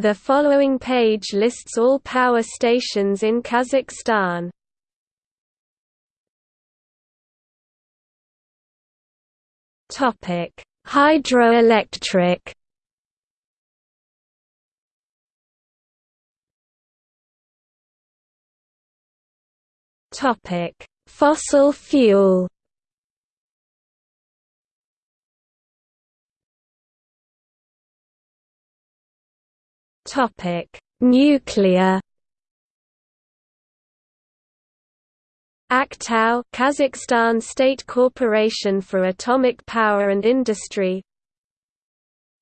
The following page lists all power stations in Kazakhstan. Topic: Hydroelectric. Topic: Fossil fuel. Topic: Nuclear. Aktau Kazakhstan State Corporation for Atomic Power and Industry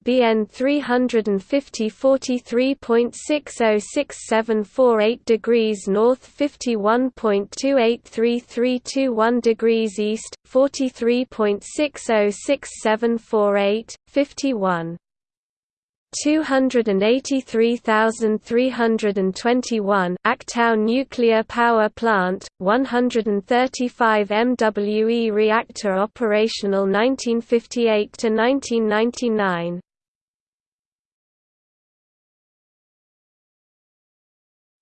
BN 350 43.606748 degrees north 51.283321 degrees east 43.606748 51 283,321 Aktau nuclear power plant 135 MWE reactor operational 1958 to 1999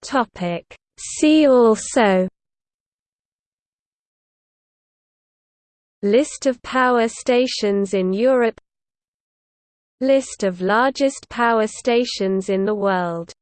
Topic. See also List of power stations in Europe List of largest power stations in the world